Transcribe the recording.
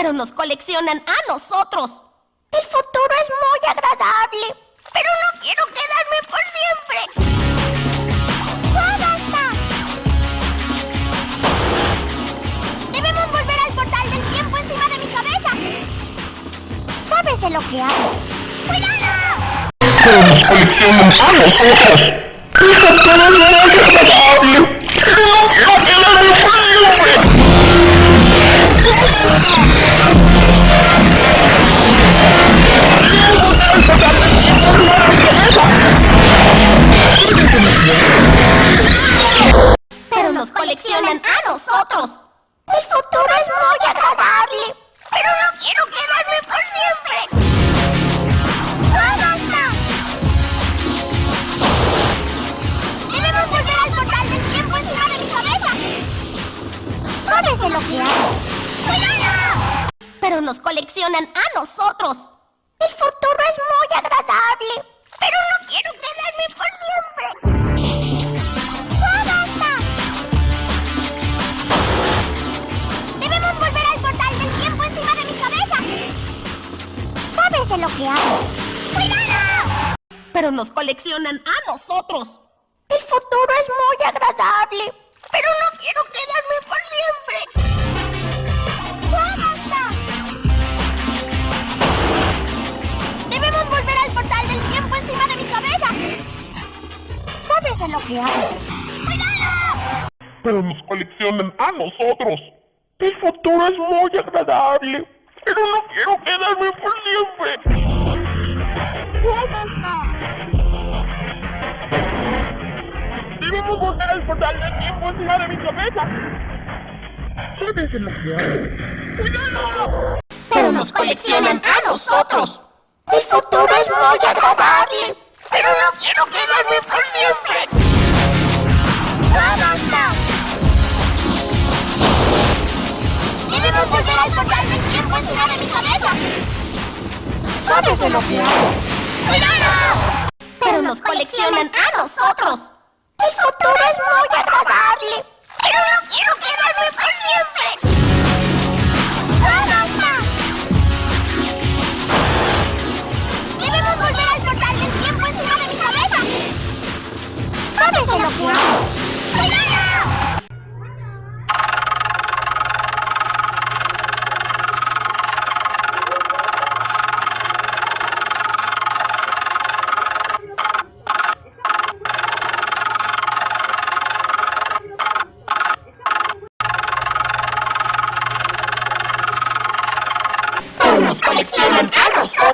pero nos coleccionan a nosotros. El futuro es muy agradable, pero no quiero quedarme por siempre. ¡Ya basta! Debemos volver al portal del tiempo encima de mi cabeza. ¿Sabes de lo que hablo? ¡Cuidado! Coleccionan a nosotros. El futuro es muy agradable, pero no quiero quedarme por siempre. ¡Ya basta! Debemos volver al portal del tiempo encima de mi cabeza. ¿Sabes de lo que hablo? ¡Cuidado! Pero nos coleccionan a nosotros. De lo que hablo? ¡Cuidado! Pero nos coleccionan a nosotros. El futuro es muy agradable, pero no quiero quedarme por siempre. ¡Ya! Debemos volver al portal del tiempo encima de mi cabeza. ¿Sabes lo que hablo? ¡Cuidado! pero nos coleccionan a nosotros. El futuro es muy agradable, pero no quiero quedarme por siempre. Debemos volver al portal del tiempo encima de mi cabeza. ¿Sabes de lo que hablo? ¡Cuidado! pero nos coleccionan a nosotros. El futuro es muy agradable, pero no quiero quedarme por siempre. Cabeza. ¿Sabes de lo que hablo? ¡Cuidado! Pero nos coleccionan a nosotros. El futuro es muy agradable, pero no quiero quedarme por siempre. ¡Ya basta! Debemos volver al portal del tiempo encima de mi cabeza. ¿Sabes de lo que hablo? ¡Cuidado! Pero nos coleccionan a